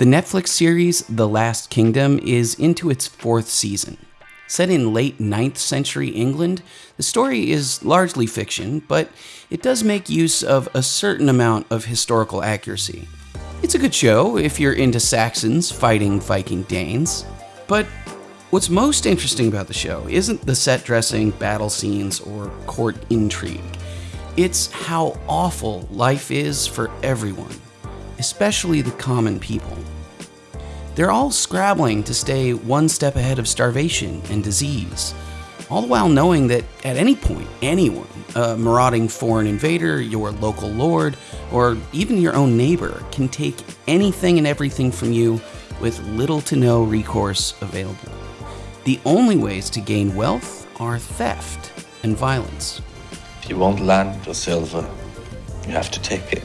The Netflix series The Last Kingdom is into its fourth season. Set in late 9th century England, the story is largely fiction, but it does make use of a certain amount of historical accuracy. It's a good show if you're into Saxons fighting Viking Danes, but what's most interesting about the show isn't the set dressing, battle scenes, or court intrigue. It's how awful life is for everyone especially the common people. They're all scrabbling to stay one step ahead of starvation and disease, all the while knowing that at any point, anyone, a marauding foreign invader, your local lord, or even your own neighbor, can take anything and everything from you with little to no recourse available. The only ways to gain wealth are theft and violence. If you want land or silver, you have to take it.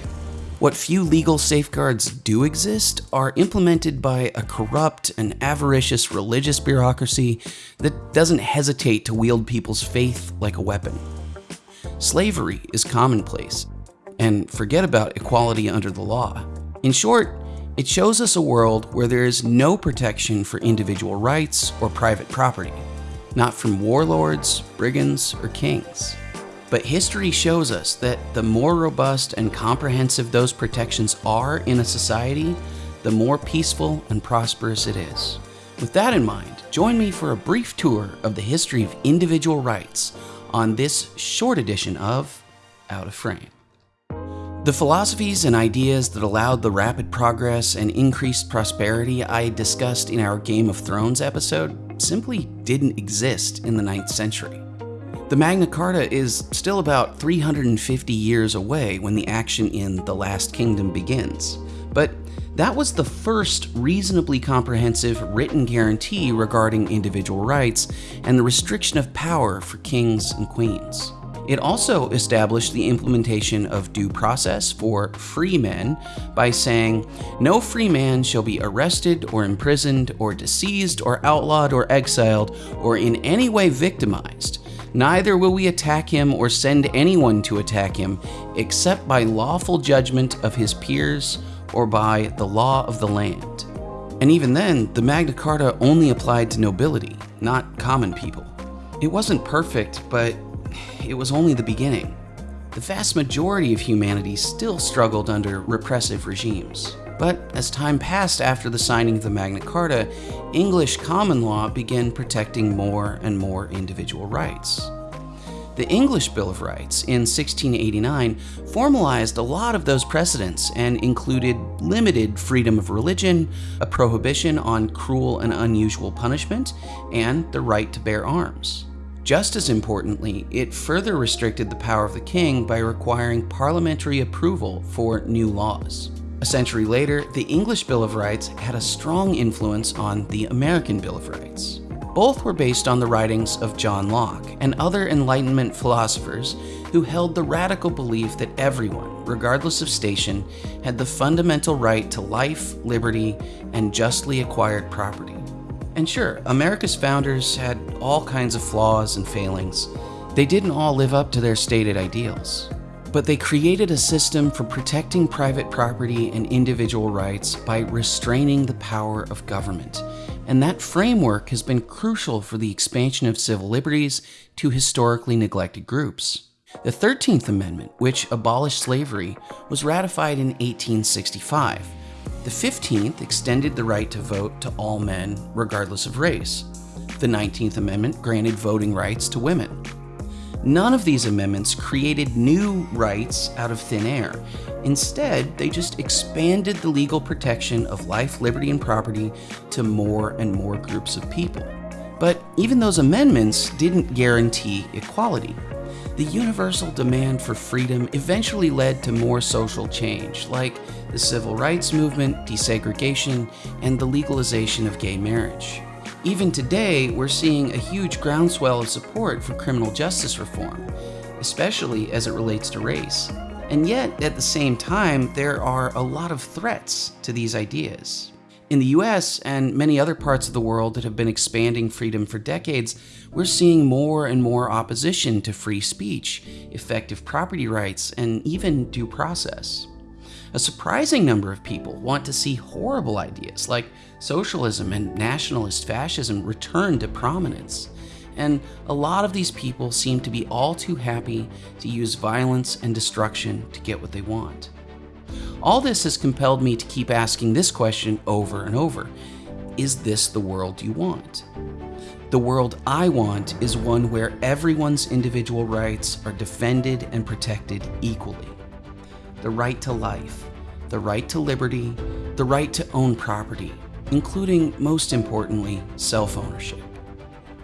What few legal safeguards do exist are implemented by a corrupt and avaricious religious bureaucracy that doesn't hesitate to wield people's faith like a weapon. Slavery is commonplace, and forget about equality under the law. In short, it shows us a world where there is no protection for individual rights or private property, not from warlords, brigands, or kings. But history shows us that the more robust and comprehensive those protections are in a society, the more peaceful and prosperous it is. With that in mind, join me for a brief tour of the history of individual rights on this short edition of Out of Frame. The philosophies and ideas that allowed the rapid progress and increased prosperity I discussed in our Game of Thrones episode simply didn't exist in the 9th century. The Magna Carta is still about 350 years away when the action in The Last Kingdom begins, but that was the first reasonably comprehensive written guarantee regarding individual rights and the restriction of power for kings and queens. It also established the implementation of due process for free men by saying, No free man shall be arrested or imprisoned or disseised or outlawed or exiled or in any way victimized Neither will we attack him or send anyone to attack him, except by lawful judgment of his peers or by the law of the land. And even then, the Magna Carta only applied to nobility, not common people. It wasn't perfect, but it was only the beginning. The vast majority of humanity still struggled under repressive regimes. But as time passed after the signing of the Magna Carta, English common law began protecting more and more individual rights. The English Bill of Rights in 1689 formalized a lot of those precedents and included limited freedom of religion, a prohibition on cruel and unusual punishment, and the right to bear arms. Just as importantly, it further restricted the power of the king by requiring parliamentary approval for new laws. A century later, the English Bill of Rights had a strong influence on the American Bill of Rights. Both were based on the writings of John Locke and other Enlightenment philosophers who held the radical belief that everyone, regardless of station, had the fundamental right to life, liberty, and justly acquired property. And sure, America's founders had all kinds of flaws and failings. They didn't all live up to their stated ideals but they created a system for protecting private property and individual rights by restraining the power of government. And that framework has been crucial for the expansion of civil liberties to historically neglected groups. The 13th Amendment, which abolished slavery, was ratified in 1865. The 15th extended the right to vote to all men, regardless of race. The 19th Amendment granted voting rights to women. None of these amendments created new rights out of thin air. Instead, they just expanded the legal protection of life, liberty, and property to more and more groups of people. But even those amendments didn't guarantee equality. The universal demand for freedom eventually led to more social change, like the civil rights movement, desegregation, and the legalization of gay marriage. Even today, we're seeing a huge groundswell of support for criminal justice reform, especially as it relates to race. And yet, at the same time, there are a lot of threats to these ideas. In the US and many other parts of the world that have been expanding freedom for decades, we're seeing more and more opposition to free speech, effective property rights, and even due process. A surprising number of people want to see horrible ideas like socialism and nationalist fascism return to prominence. And a lot of these people seem to be all too happy to use violence and destruction to get what they want. All this has compelled me to keep asking this question over and over Is this the world you want? The world I want is one where everyone's individual rights are defended and protected equally the right to life, the right to liberty, the right to own property, including, most importantly, self ownership.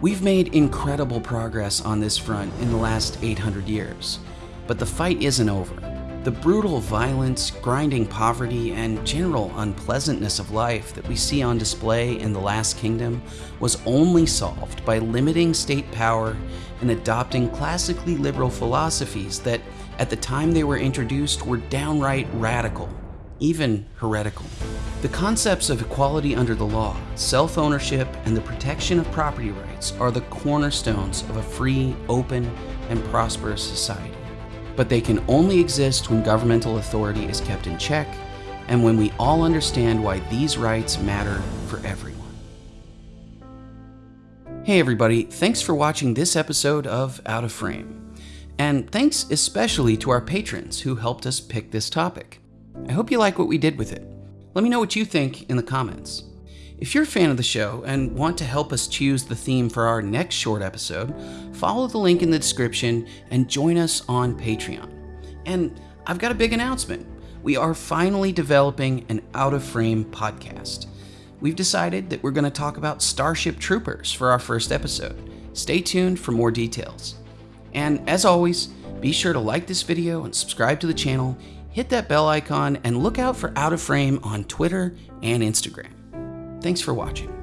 We've made incredible progress on this front in the last 800 years, but the fight isn't over. The brutal violence, grinding poverty, and general unpleasantness of life that we see on display in the Last Kingdom was only solved by limiting state power and adopting classically liberal philosophies that at the time they were introduced were downright radical, even heretical. The concepts of equality under the law, self ownership, and the protection of property rights are the cornerstones of a free, open, and prosperous society. But they can only exist when governmental authority is kept in check and when we all understand why these rights matter for everyone. Hey, everybody, thanks for watching this episode of Out of Frame. And thanks especially to our patrons who helped us pick this topic. I hope you like what we did with it. Let me know what you think in the comments. If you're a fan of the show and want to help us choose the theme for our next short episode, follow the link in the description and join us on Patreon. And I've got a big announcement. We are finally developing an out of frame podcast. We've decided that we're going to talk about Starship Troopers for our first episode. Stay tuned for more details. And as always, be sure to like this video and subscribe to the channel, hit that bell icon, and look out for Out of Frame on Twitter and Instagram. Thanks for watching.